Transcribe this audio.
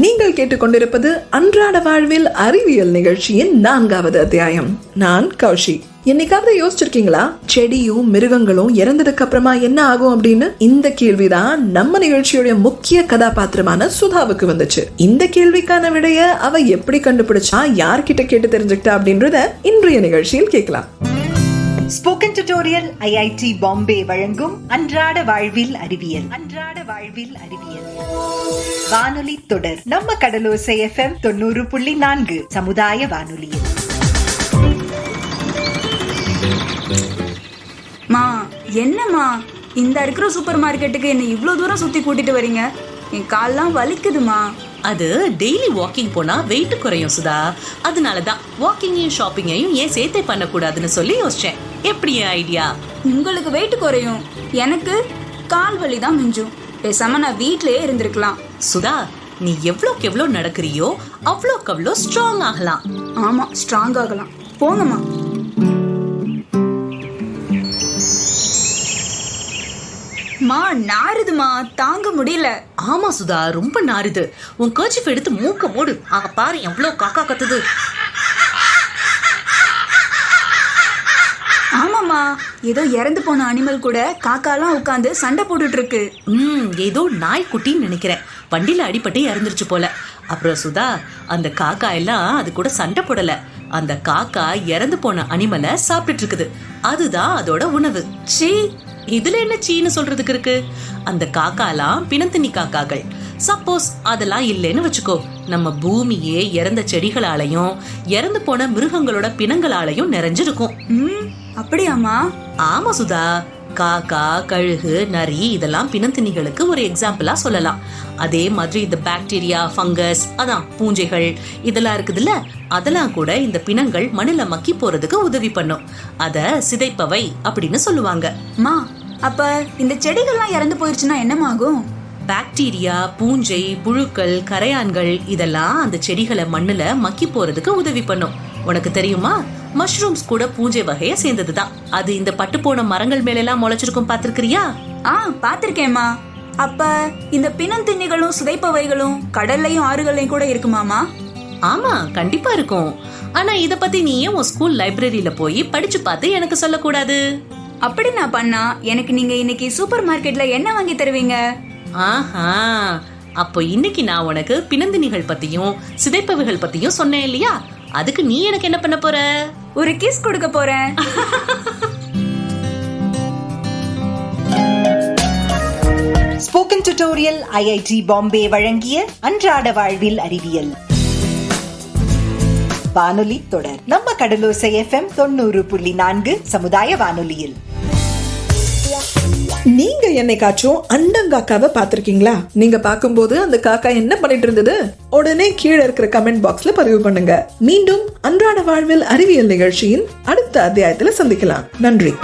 நீங்கள் கேட்டுக்கொண்டிருப்பது அன்றாட வாழ்வில் அறிவியல் நிகழ்ச்சியின் நான்காவது அத்தியாயம். நான் கௌஷி. என்னைக்காவது யோசிச்சிருக்கீங்களா? செடியும் மிருகங்களும் இறந்ததுக்கு அப்புறமா என்ன ஆகும் அப்படின்னு? இந்த கேள்விதான் நம்ம நிகழ்ச்சியுடைய முக்கிய கதாபாத்திரமான சுதாவுக்கு வந்துச்சு. இந்த கேள்விக்கான விடைய அவ எப்படி கண்டுபிடிச்சா யார்கிட்ட கேட்டு தெரிஞ்சுக்கிட்டா அப்படின்றத இன்றைய நிகழ்ச்சியில் கேட்கலாம். ஸ்போக்கன் டியூட்டோரியல் ஐஐடி பாம்பே வழங்கும் அன்றாட வாழ்வில் அறிவியல். அன்றாட வாழ்வில் அறிவியல். வானொலி தொடர். நம்ம கடலோசை எஃப்எம் தொண்ணூறு புள்ளி நான்கு சமுதாய வானொலியில். மா என்னம்மா? இந்த இருக்கிற சூப்பர் மார்க்கெட்டுக்கு என்ன இவ்ளோ தூரம் சுத்தி கூட்டிட்டு வரீங்க? என் கால்லாம் வலிக்குதுமா? அது டெய்லி வாக்கிங் போனா வெயிட் குறையும் சுதா. அதனால தான் வாக்கிங்கையும் ஷாப்பிங்கையும் ஏன் சேர்த்தே பண்ணக்கூடாதுன்னு சொல்லி யோசிச்சேன். எப்படி ஐடியா உங்களுக்கு வெயிட் குறையும். எனக்கு கால் வலி தான் மிஞ்சும். பேசாம நான் வீட்லயே இருந்திருக்கலாம். சுதா நீ எவ்வளோக்கு எவ்வளோ நடக்கிறியோ அவ்வளோக்கு அவ்வளோ ஸ்ட்ராங் ஆகலாம். ஆமா ஸ்ட்ராங் ஆகலாம். போங்கம்மா. மா நாறுதுமா தாங்க முடியல. ஆமா சுதா ரொம்ப நாறுது. உன் கர்ச்சிஃப் எடுத்து மூக்க மூடு. அங்க பாரு எவ்வளோ காக்கா கத்துது. ஆமாம்மா ஏதோ இறந்து போன அனிமல் கூட காக்காலாம் உட்காந்து சண்டை போட்டுட்டு இருக்கு ம் ஏதோ நாய்க்குட்டின்னு நினைக்கிறேன். வண்டியில அடிபட்டு இறந்துருச்சு போல. அப்புறம் சுதா அந்த காக்கா எல்லாம் அது கூட சண்டை போடல. அந்த காக்கா இறந்து போன அனிமலை சாப்பிட்டுட்டு இருக்குது. அதுதான் அதோட உணவு. சீ இதுல என்ன சீன்னு சொல்றதுக்கு இருக்கு? அந்த காக்காலாம் பிணத்தினி காக்காக்கள். சப்போஸ் அதெல்லாம் இல்லைன்னு வச்சுக்கோ. நம்ம பூமியே இறந்த செடிகளாலையும் இறந்து போன மிருகங்களோட பிணங்களாலையும் நிறைஞ்சிருக்கும். ம் அப்படியாம்மா. ஆமா சுதா. காக்கா கழுகு நரி இதெல்லாம் பிணந்திணிகளுக்கு ஒரு எக்ஸாம்பிளா சொல்லலாம். அதே மாதிரி இந்த பாக்டீரியா ஃபங்கஸ் அதான் பூஞ்சைகள் இதெல்லாம் இருக்குதுல்ல? அதெல்லாம் கூட இந்த பிணங்கள் மண்ணுல மக்கி போறதுக்கு உதவி பண்ணும். அத சிதைப்பவை அப்படின்னு சொல்லுவாங்க. மா அப்ப இந்த செடிகள்லாம் இறந்து போயிருச்சுன்னா என்னமாகும்? பாக்டீரியா பூஞ்சை புழுக்கள் கரையான்கள் இதெல்லாம் அந்த செடிகளை மண்ணுல மக்கி போறதுக்கு உதவி பண்ணும். உனக்கு தெரியுமா? மஷ்ரூம்ஸ் கூட பூஞ்சை வகைய சேர்ந்ததுதான். அது இந்த பட்டு போன மரங்கள் மேல எல்லாம் முளைச்சிருக்கும் பாத்திருக்கிறியா ஆ பாத்திருக்கேம்மா அப்ப இந்த பிணந்திண்ணிகளும் சிதைப்பவைகளும் கடல்லையும் ஆறுகள்லையும் கூட இருக்குமாமா ஆமா கண்டிப்பா இருக்கும். ஆனா இத பத்தி நீ ஏன் உன் ஸ்கூல் லைப்ரரியில போய் படிச்சு பார்த்து எனக்கு சொல்லக்கூடாது. அப்படி நான் பண்ணா எனக்கு நீங்க இன்னைக்கு சூப்பர் மார்க்கெட்ல என்ன வாங்கி தருவீங்க? ஆஹா அப்போ இன்னைக்கு நான் உனக்கு பிணந்தினிகள் பத்தியும் சிதைப்பவைகள் பத்தியும் சொன்னேன் இல்லையா? அதுக்கு நீ எனக்கு என்ன பண்ண போற? ஒரு கிஸ் கொடுக்க போறேன். ஸ்போக்கன் டியூட்டோரியல் ஐஐடி பாம்பே வழங்கிய அன்றாட வாழ்வில் அறிவியல். வானொலி தொடர். நம்ம கடலோசை எஃப்எம் தொண்ணூறு புள்ளி நான்கு சமுதாய வானொலியில். நீங்க என்னைக்காச்சும் அண்டங்காக்காவை பார்த்துருக்கீங்களா? நீங்க பார்க்கும்போது அந்த காக்கா என்ன பண்ணிட்டு இருந்தது? உடனே கீழே இருக்கிற கமெண்ட் பாக்ஸ்ல பதிவு பண்ணுங்க. மீண்டும் அன்றாட வாழ்வில் அறிவியல் நிகழ்ச்சியின் அடுத்த அத்தியாயத்துல சந்திக்கலாம். நன்றி.